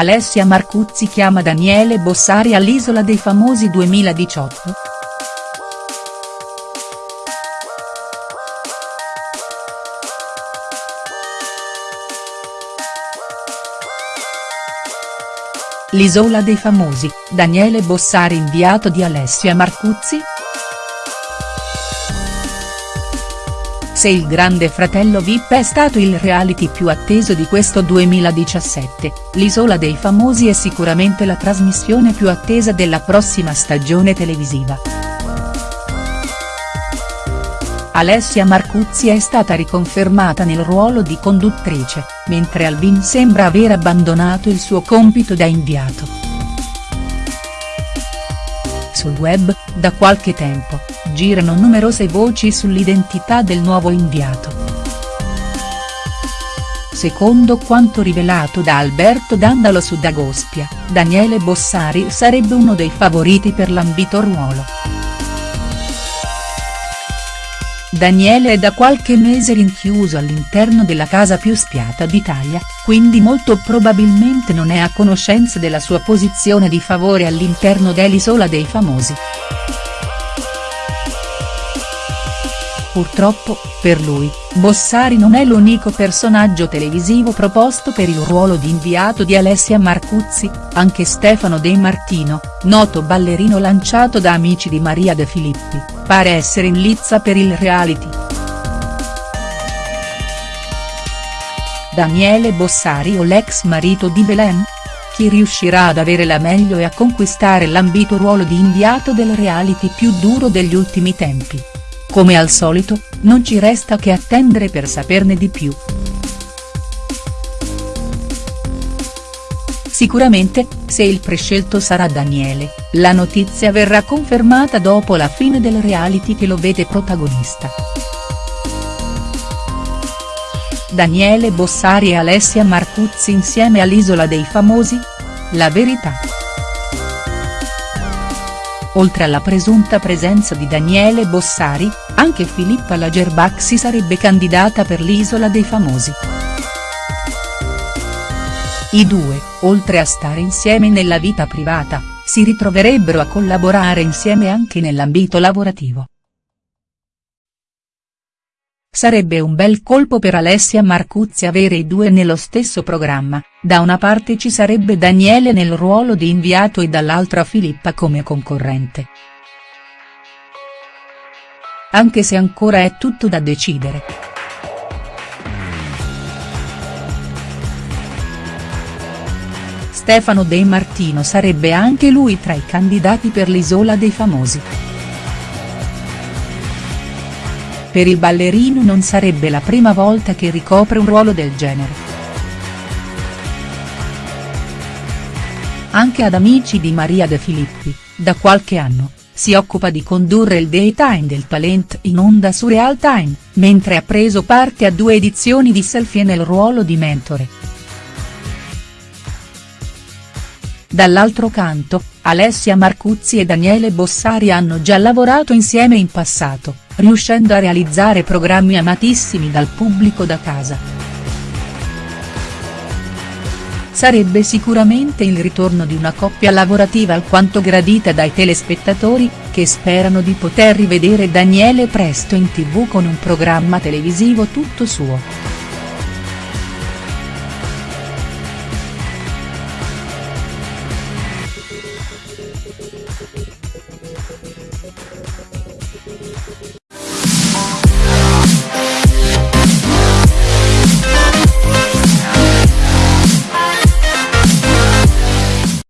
Alessia Marcuzzi chiama Daniele Bossari all'Isola dei Famosi 2018?. L'Isola dei Famosi, Daniele Bossari inviato di Alessia Marcuzzi?. Se il Grande Fratello Vip è stato il reality più atteso di questo 2017, l'Isola dei Famosi è sicuramente la trasmissione più attesa della prossima stagione televisiva. Alessia Marcuzzi è stata riconfermata nel ruolo di conduttrice, mentre Alvin sembra aver abbandonato il suo compito da inviato. Sul web, da qualche tempo, girano numerose voci sull'identità del nuovo inviato. Secondo quanto rivelato da Alberto Dandalo su Dagospia, Daniele Bossari sarebbe uno dei favoriti per l'ambito ruolo. Daniele è da qualche mese rinchiuso all'interno della casa più spiata d'Italia, quindi molto probabilmente non è a conoscenza della sua posizione di favore all'interno dell'Isola dei Famosi. Purtroppo, per lui, Bossari non è l'unico personaggio televisivo proposto per il ruolo di inviato di Alessia Marcuzzi, anche Stefano De Martino, noto ballerino lanciato da amici di Maria De Filippi, pare essere in lizza per il reality. Daniele Bossari o l'ex marito di Belen? Chi riuscirà ad avere la meglio e a conquistare l'ambito ruolo di inviato del reality più duro degli ultimi tempi? Come al solito, non ci resta che attendere per saperne di più. Sicuramente, se il prescelto sarà Daniele, la notizia verrà confermata dopo la fine del reality che lo vede protagonista. Daniele Bossari e Alessia Marcuzzi insieme all'Isola dei Famosi? La verità. Oltre alla presunta presenza di Daniele Bossari, anche Filippa Lagerbach si sarebbe candidata per l'Isola dei Famosi. I due, oltre a stare insieme nella vita privata, si ritroverebbero a collaborare insieme anche nell'ambito lavorativo. Sarebbe un bel colpo per Alessia Marcuzzi avere i due nello stesso programma, da una parte ci sarebbe Daniele nel ruolo di inviato e dall'altra Filippa come concorrente. Anche se ancora è tutto da decidere. Stefano De Martino sarebbe anche lui tra i candidati per l'Isola dei Famosi. Per il ballerino non sarebbe la prima volta che ricopre un ruolo del genere. Anche ad Amici di Maria De Filippi, da qualche anno, si occupa di condurre il daytime del talent in onda su Real Time, mentre ha preso parte a due edizioni di Selfie nel ruolo di mentore. Dall'altro canto, Alessia Marcuzzi e Daniele Bossari hanno già lavorato insieme in passato, riuscendo a realizzare programmi amatissimi dal pubblico da casa. Sarebbe sicuramente il ritorno di una coppia lavorativa alquanto gradita dai telespettatori, che sperano di poter rivedere Daniele presto in tv con un programma televisivo tutto suo.